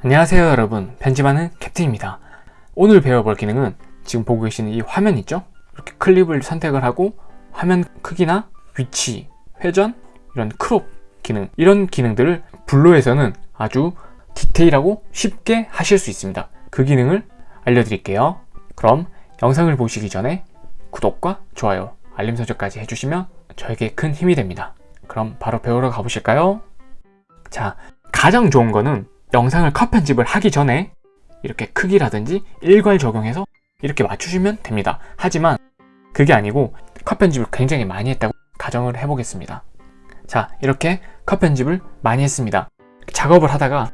안녕하세요 여러분. 편집하는 캡틴입니다. 오늘 배워볼 기능은 지금 보고 계시는 이 화면 있죠? 이렇게 클립을 선택을 하고 화면 크기나 위치, 회전, 이런 crop 기능 이런 기능들을 블로에서는 아주 디테일하고 쉽게 하실 수 있습니다. 그 기능을 알려드릴게요. 그럼 영상을 보시기 전에 구독과 좋아요, 알림 설정까지 해주시면 저에게 큰 힘이 됩니다. 그럼 바로 배우러 가보실까요? 자 가장 좋은 거는 영상을 컷 편집을 하기 전에 이렇게 크기라든지 일괄 적용해서 이렇게 맞추시면 됩니다. 하지만 그게 아니고 컷 편집을 굉장히 많이 했다고 가정을 해보겠습니다. 자 이렇게 컷 편집을 많이 했습니다. 작업을 하다가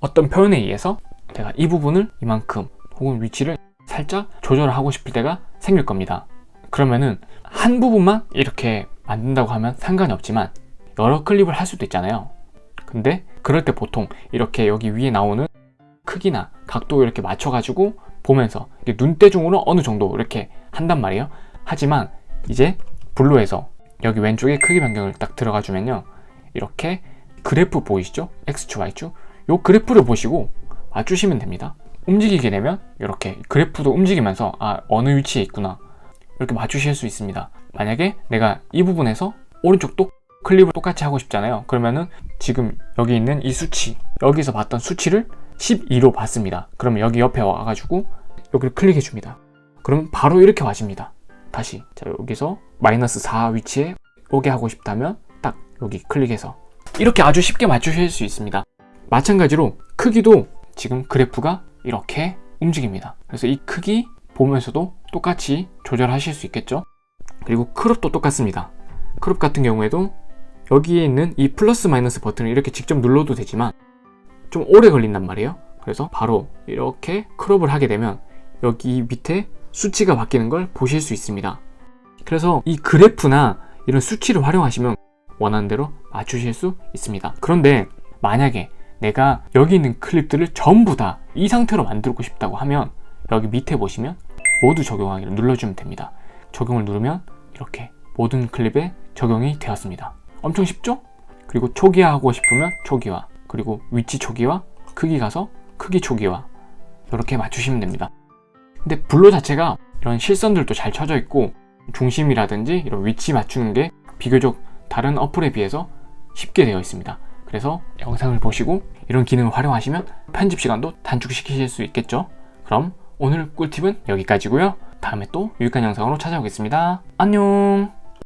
어떤 표현에 의해서 제가 이 부분을 이만큼 혹은 위치를 살짝 조절을 하고 싶을 때가 생길 겁니다. 그러면은 한 부분만 이렇게 만든다고 하면 상관이 없지만 여러 클립을 할 수도 있잖아요 근데 그럴 때 보통 이렇게 여기 위에 나오는 크기나 각도 이렇게 맞춰가지고 보면서 눈대중으로 어느 정도 이렇게 한단 말이에요. 하지만 이제 블로에서 여기 왼쪽에 크기 변경을 딱 들어가 주면요. 이렇게 그래프 보이시죠? X축, Y축 요 그래프를 보시고 맞추시면 됩니다. 움직이게 되면 이렇게 그래프도 움직이면서 아 어느 위치에 있구나. 이렇게 맞추실 수 있습니다. 만약에 내가 이 부분에서 오른쪽도 클립을 똑같이 하고 싶잖아요. 그러면은 지금 여기 있는 이 수치 여기서 봤던 수치를 12로 봤습니다. 그러면 여기 옆에 와가지고 여기를 클릭해 줍니다. 그러면 바로 이렇게 와집니다. 다시. 자 여기서 마이너스 4 위치에 오게 하고 싶다면 딱 여기 클릭해서 이렇게 아주 쉽게 맞추실 수 있습니다. 마찬가지로 크기도 지금 그래프가 이렇게 움직입니다. 그래서 이 크기 보면서도 똑같이 조절하실 수 있겠죠? 그리고 crop도 똑같습니다. crop 같은 경우에도 여기에 있는 이 플러스 마이너스 버튼을 이렇게 직접 눌러도 되지만 좀 오래 걸린단 말이에요. 그래서 바로 이렇게 crop을 하게 되면 여기 밑에 수치가 바뀌는 걸 보실 수 있습니다. 그래서 이 그래프나 이런 수치를 활용하시면 원하는 대로 맞추실 수 있습니다. 그런데 만약에 내가 여기 있는 클립들을 전부 다 이 상태로 만들고 싶다고 하면 여기 밑에 보시면 모두 적용하기를 눌러주면 됩니다. 적용을 누르면 이렇게 모든 클립에 적용이 되었습니다 엄청 쉽죠? 그리고 초기화하고 싶으면 초기화 그리고 위치 초기화 크기 가서 크기 초기화 이렇게 맞추시면 됩니다. 근데 블로 자체가 이런 실선들도 잘 쳐져 있고 중심이라든지 이런 위치 맞추는 게 비교적 다른 어플에 비해서 쉽게 되어 있습니다. 그래서 영상을 보시고 이런 기능을 활용하시면 편집 시간도 단축시키실 수 있겠죠? 그럼 오늘 꿀팁은 여기까지고요. 다음에 또 유익한 영상으로 찾아오겠습니다. 안녕